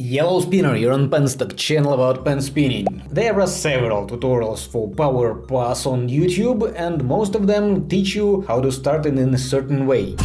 Yellow Spinner, you're on Penstock channel about pen spinning. There are several tutorials for Power Pass on YouTube and most of them teach you how to start it in a certain way.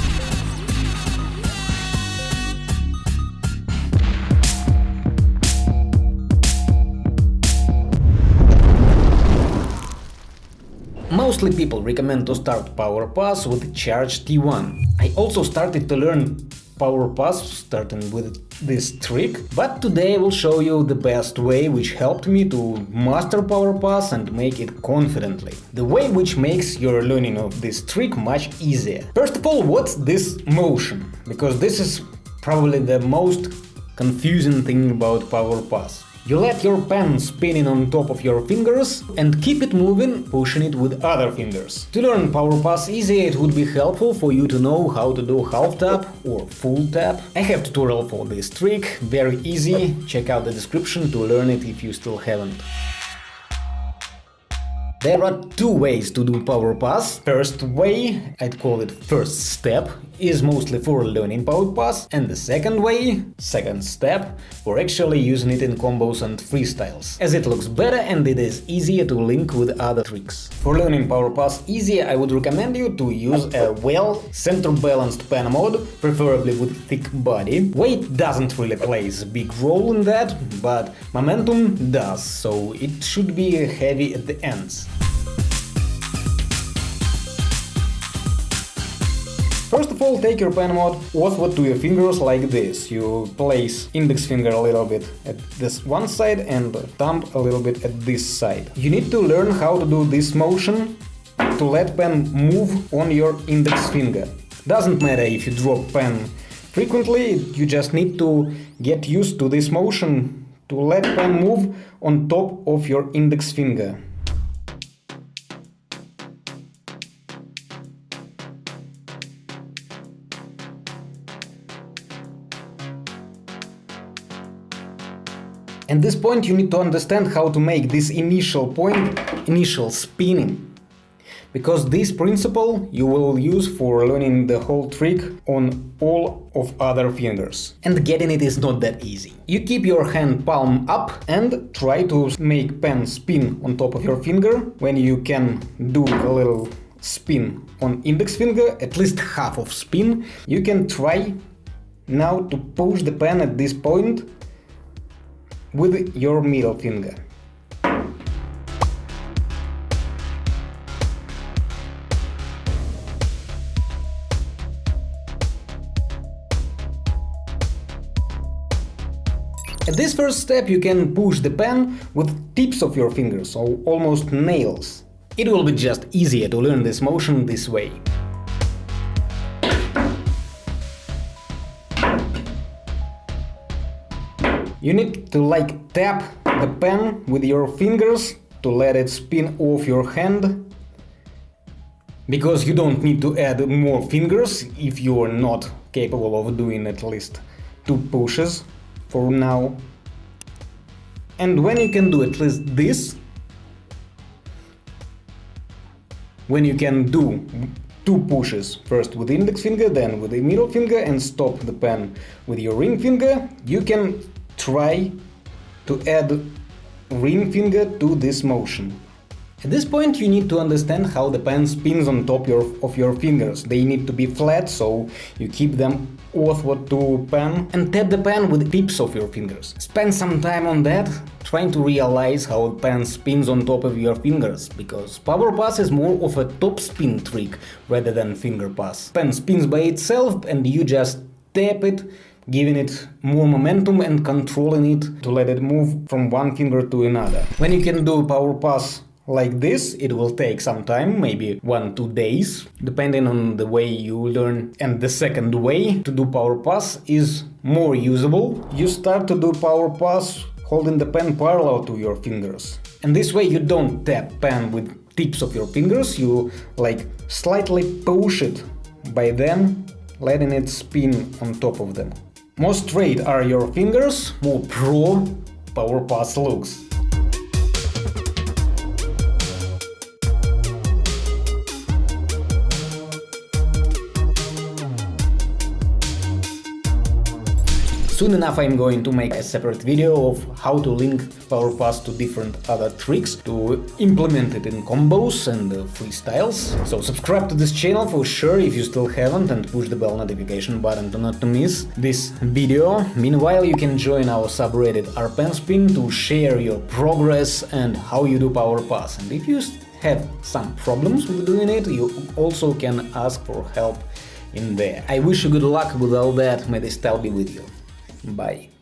Mostly people recommend to start Power Pass with Charge T1. I also started to learn Power Pass starting with this trick, but today I will show you the best way which helped me to master Power Pass and make it confidently. The way which makes your learning of this trick much easier. First of all, what's this motion? Because this is probably the most confusing thing about Power Pass. You let your pen spinning on top of your fingers and keep it moving, pushing it with other fingers. To learn Power Pass easy, it would be helpful for you to know how to do half tap or full tap. I have tutorial for this trick, very easy, check out the description to learn it if you still haven't. There are two ways to do Power Pass. First way, I'd call it first step, is mostly for learning Power Pass, and the second way, second step, for actually using it in combos and freestyles, as it looks better and it is easier to link with other tricks. For learning Power Pass easier, I would recommend you to use a well center-balanced pen mod, preferably with thick body. Weight doesn't really play a big role in that, but momentum does, so it should be heavy at the ends. First of all, take your pen mod, what to your fingers like this. You place index finger a little bit at this one side and thumb a little bit at this side. You need to learn how to do this motion to let pen move on your index finger. Doesn't matter if you drop pen frequently, you just need to get used to this motion to let pen move on top of your index finger. At this point you need to understand how to make this initial point, initial spinning. Because this principle you will use for learning the whole trick on all of other fingers. And getting it is not that easy. You keep your hand palm up and try to make pen spin on top of your finger. When you can do a little spin on index finger, at least half of spin, you can try now to push the pen at this point with your middle finger. At this first step you can push the pen with tips of your fingers, so almost nails. It will be just easier to learn this motion this way. You need to like tap the pen with your fingers to let it spin off your hand. Because you don't need to add more fingers if you are not capable of doing at least two pushes for now. And when you can do at least this, when you can do two pushes, first with index finger, then with the middle finger and stop the pen with your ring finger, you can try to add ring finger to this motion. At this point you need to understand how the pen spins on top your, of your fingers. They need to be flat, so you keep them outward to pen and tap the pen with the tips of your fingers. Spend some time on that, trying to realize how the pen spins on top of your fingers, because power pass is more of a top spin trick rather than finger pass. Pen spins by itself and you just tap it giving it more momentum and controlling it to let it move from one finger to another. When you can do power pass like this, it will take some time, maybe one, two days, depending on the way you learn. And the second way to do power pass is more usable. You start to do power pass holding the pen parallel to your fingers. And this way you don't tap pen with tips of your fingers, you like slightly push it by them, letting it spin on top of them. More straight are your fingers, more pro power pass looks. Soon enough I'm going to make a separate video of how to link power pass to different other tricks, to implement it in combos and uh, freestyles. So subscribe to this channel for sure if you still haven't and push the bell notification button to not to miss this video. Meanwhile you can join our subreddit rpenspin to share your progress and how you do power pass. And if you have some problems with doing it, you also can ask for help in there. I wish you good luck with all that, may the style be with you. Bye.